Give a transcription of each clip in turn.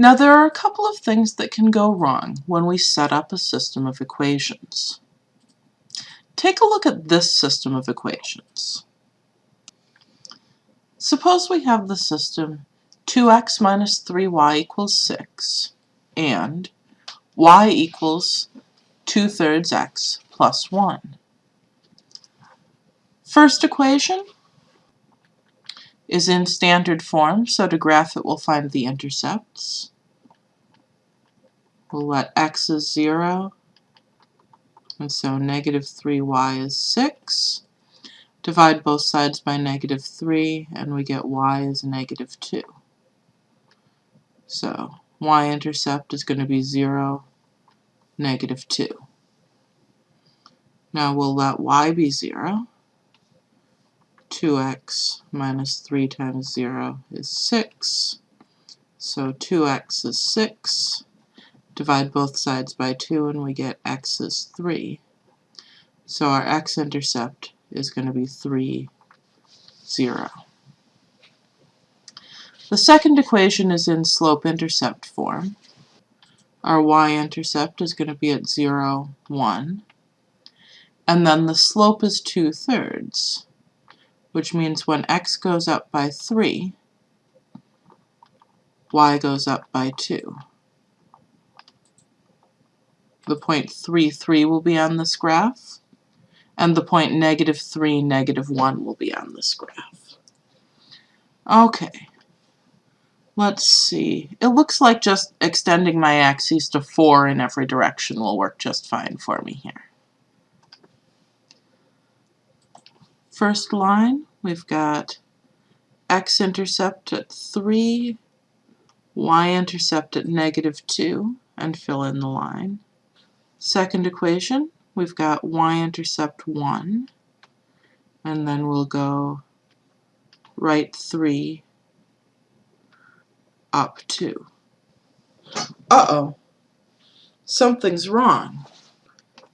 Now there are a couple of things that can go wrong when we set up a system of equations. Take a look at this system of equations. Suppose we have the system 2x minus 3y equals 6 and y equals 2 thirds x plus 1. First equation is in standard form, so to graph it we'll find the intercepts. We'll let x is 0, and so negative 3y is 6. Divide both sides by negative 3, and we get y is negative 2. So y-intercept is going to be 0, negative 2. Now we'll let y be 0, 2x minus 3 times 0 is 6. So 2x is 6. Divide both sides by 2 and we get x is 3. So our x-intercept is going to be 3, 0. The second equation is in slope-intercept form. Our y-intercept is going to be at 0, 1. And then the slope is 2 thirds which means when x goes up by 3, y goes up by 2. The point 3, 3 will be on this graph, and the point negative 3, negative 1 will be on this graph. Okay, let's see. It looks like just extending my axes to 4 in every direction will work just fine for me here. First line, we've got x-intercept at 3, y-intercept at negative 2, and fill in the line. Second equation, we've got y-intercept 1, and then we'll go right 3 up 2. Uh-oh, something's wrong.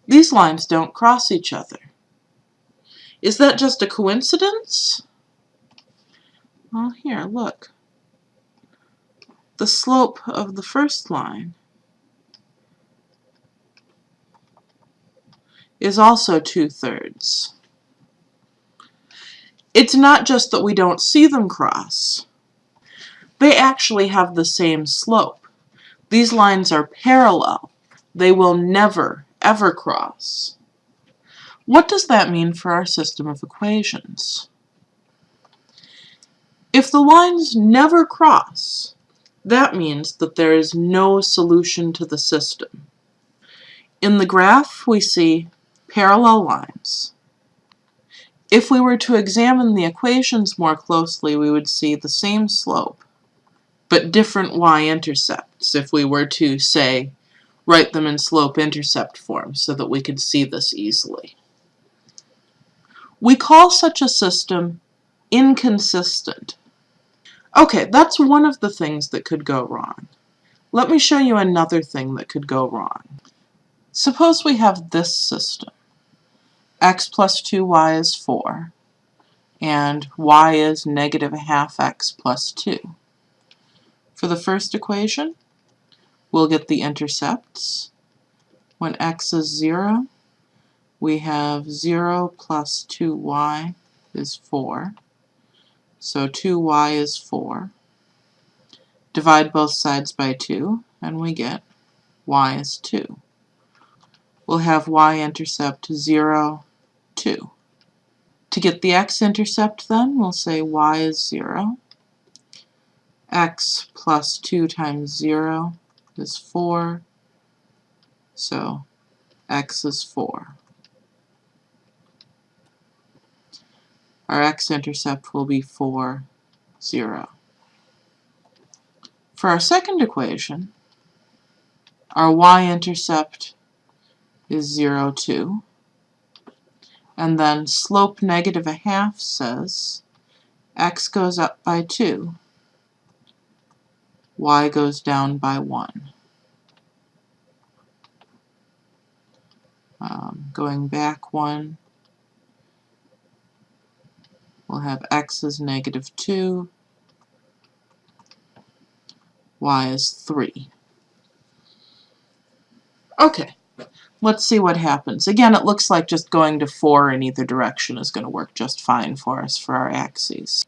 These lines don't cross each other. Is that just a coincidence? Well, here, look. The slope of the first line is also two-thirds. It's not just that we don't see them cross. They actually have the same slope. These lines are parallel. They will never, ever cross. What does that mean for our system of equations? If the lines never cross, that means that there is no solution to the system. In the graph, we see parallel lines. If we were to examine the equations more closely, we would see the same slope, but different y-intercepts if we were to, say, write them in slope-intercept form so that we could see this easily. We call such a system inconsistent. Okay, that's one of the things that could go wrong. Let me show you another thing that could go wrong. Suppose we have this system. x plus 2y is 4, and y is negative a half x plus 2. For the first equation, we'll get the intercepts. When x is 0, we have 0 plus 2y is 4. So 2y is 4. Divide both sides by 2, and we get y is 2. We'll have y-intercept 0, 2. To get the x-intercept then, we'll say y is 0. x plus 2 times 0 is 4. So x is 4. Our x-intercept will be 4, 0. For our second equation, our y-intercept is 0, 2. And then slope negative a half says x goes up by 2, y goes down by 1. Um, going back one, we'll have x is negative 2, y is 3. Okay, let's see what happens. Again, it looks like just going to 4 in either direction is going to work just fine for us for our axes.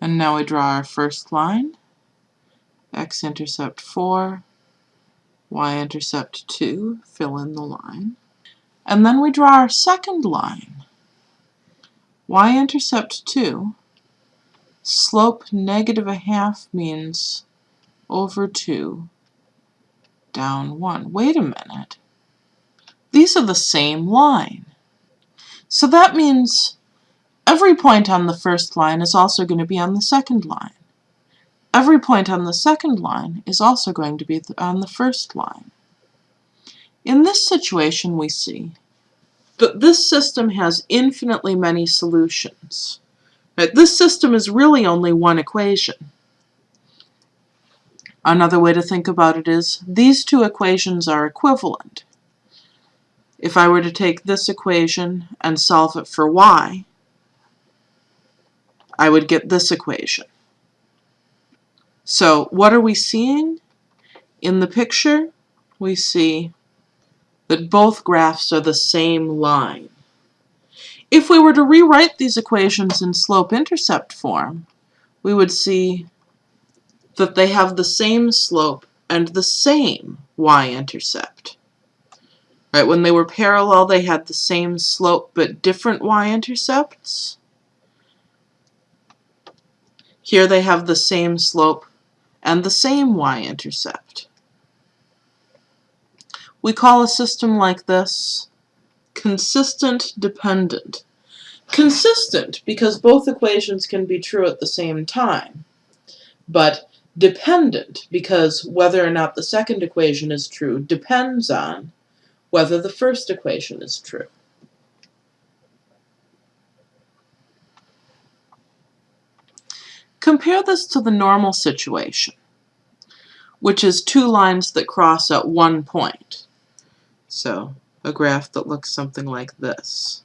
And now we draw our first line. x-intercept 4, y-intercept 2, fill in the line. And then we draw our second line. Y-intercept 2, slope negative a half means over 2, down 1. Wait a minute. These are the same line. So that means every point on the first line is also going to be on the second line. Every point on the second line is also going to be on the first line. In this situation, we see that this system has infinitely many solutions. Right? This system is really only one equation. Another way to think about it is these two equations are equivalent. If I were to take this equation and solve it for y, I would get this equation. So what are we seeing? In the picture, we see that both graphs are the same line. If we were to rewrite these equations in slope-intercept form, we would see that they have the same slope and the same y-intercept. Right, when they were parallel, they had the same slope but different y-intercepts. Here they have the same slope and the same y-intercept. We call a system like this consistent dependent. Consistent because both equations can be true at the same time, but dependent because whether or not the second equation is true depends on whether the first equation is true. Compare this to the normal situation, which is two lines that cross at one point. So a graph that looks something like this.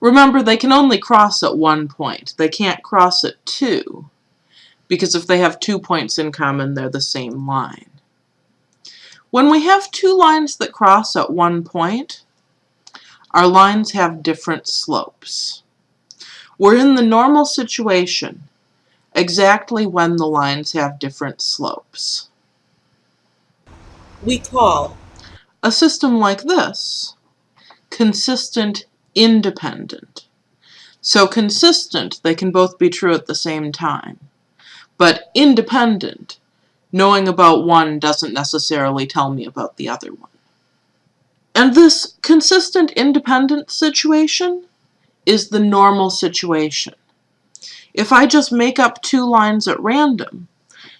Remember, they can only cross at one point. They can't cross at two, because if they have two points in common, they're the same line. When we have two lines that cross at one point, our lines have different slopes. We're in the normal situation, exactly when the lines have different slopes. We call a system like this consistent independent. So consistent, they can both be true at the same time. But independent, knowing about one doesn't necessarily tell me about the other one. And this consistent independent situation is the normal situation. If I just make up two lines at random,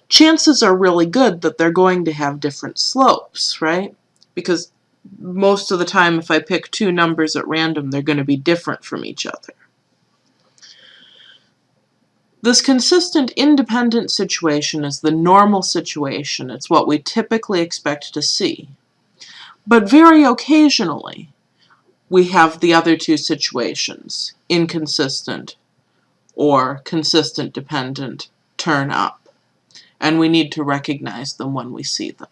chances are really good that they're going to have different slopes, right? Because most of the time if I pick two numbers at random, they're going to be different from each other. This consistent independent situation is the normal situation. It's what we typically expect to see. But very occasionally, we have the other two situations, inconsistent or consistent dependent turn up, and we need to recognize them when we see them.